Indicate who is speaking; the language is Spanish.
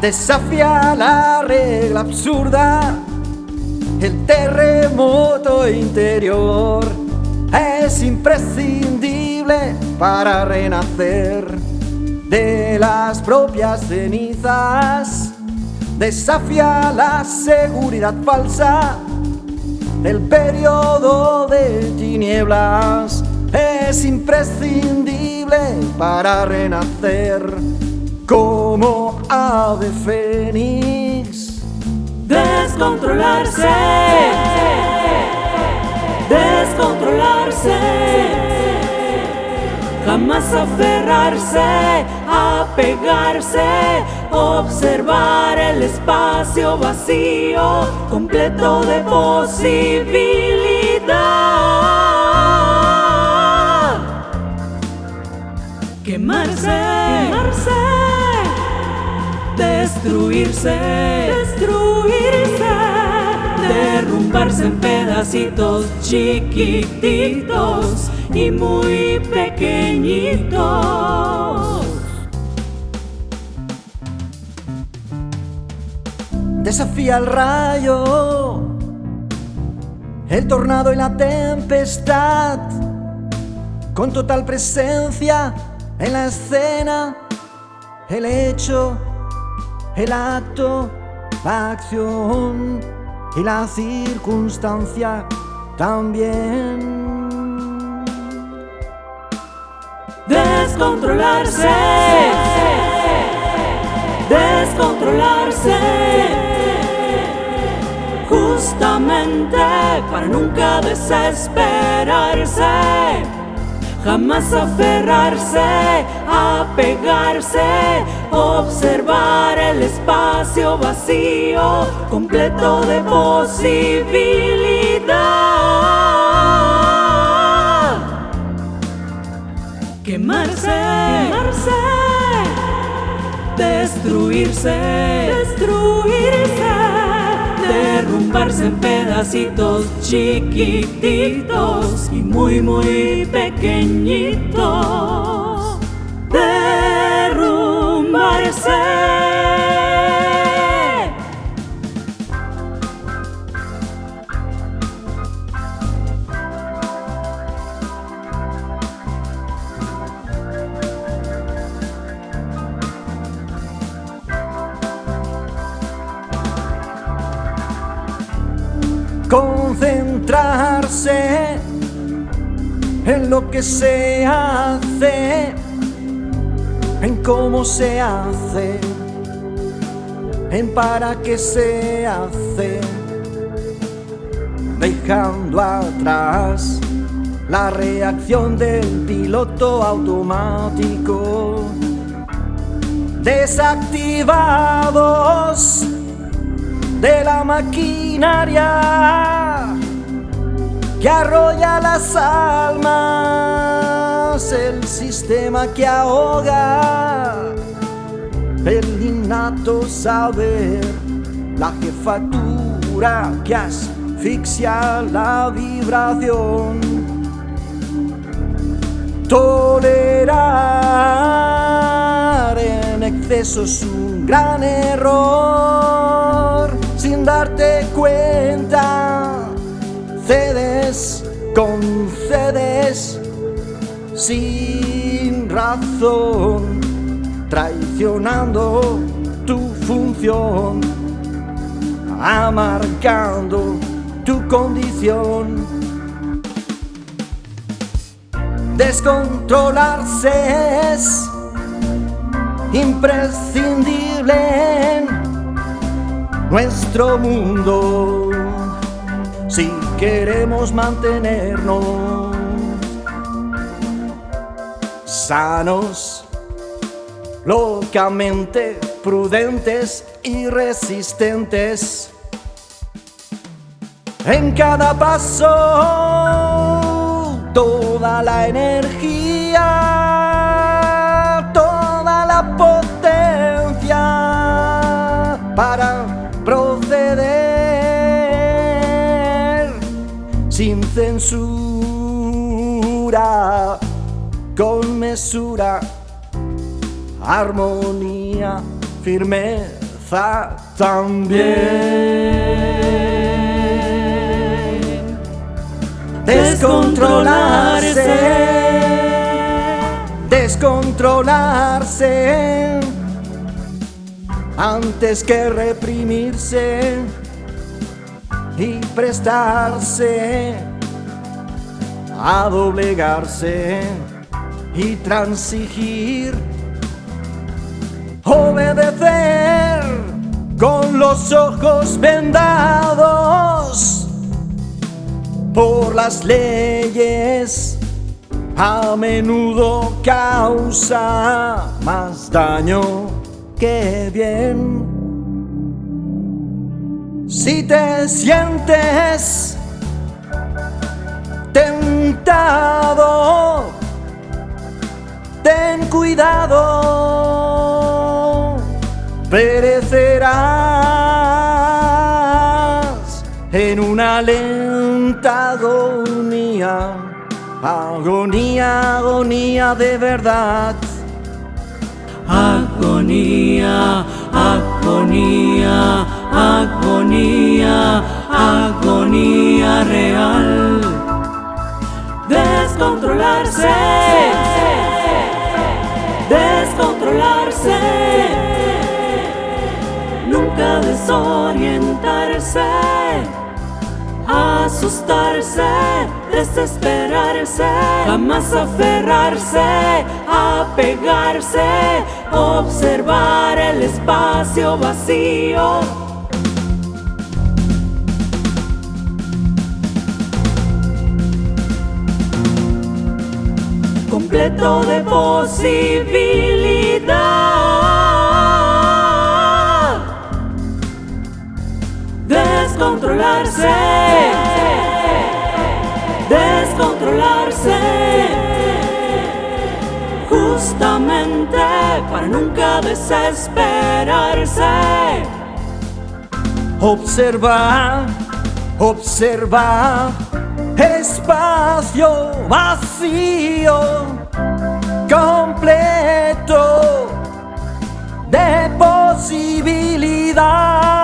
Speaker 1: Desafía la regla absurda, el terremoto interior es imprescindible para renacer de las propias cenizas. Desafía la seguridad falsa del periodo de tinieblas. Es imprescindible para renacer como ave fénix.
Speaker 2: Descontrolarse, descontrolarse, jamás aferrarse, apegarse, observar el espacio vacío, completo de posibilidad. Quemarse, destruirse, destruirse, derrumbarse en pedacitos chiquititos y muy pequeñitos.
Speaker 1: Desafía el rayo, el tornado y la tempestad, con total presencia en la escena, el hecho el acto, la acción y la circunstancia también.
Speaker 2: Descontrolarse, descontrolarse, justamente para nunca desesperarse. Jamás aferrarse, apegarse, observar el espacio vacío, completo de posibilidad. Quemarse, quemarse, destruirse, destruirse, derrumbarse en pedacitos chiquititos y muy, muy pequeñitos.
Speaker 1: Concentrarse en lo que se hace, en cómo se hace, en para qué se hace, dejando atrás la reacción del piloto automático, desactivados de la maquinaria que arrolla las almas, el sistema que ahoga, el innato saber, la jefatura que asfixia la vibración. Tolerar en exceso es un gran error sin darte cuenta. Cedes, concedes sin razón, traicionando tu función, amarcando tu condición. Descontrolarse es imprescindible en nuestro mundo si queremos mantenernos sanos, locamente prudentes y resistentes. En cada paso, toda la energía, toda la potencia para proceder sin censura, con mesura, armonía, firmeza también. Descontrolarse, descontrolarse, antes que reprimirse y prestarse a doblegarse y transigir, obedecer con los ojos vendados por las leyes, a menudo causa más daño que bien. Si te sientes tentado, ten cuidado, perecerás en una lenta agonía, agonía, agonía de verdad.
Speaker 2: Agonía, agonía, agonía, agonía real. Descontrolarse, nunca desorientarse, asustarse, desesperarse, jamás aferrarse, apegarse, observar el espacio vacío. completo de Descontrolarse, descontrolarse, justamente para nunca desesperarse.
Speaker 1: Observa, observa, espacio vacío, completo de posibilidades.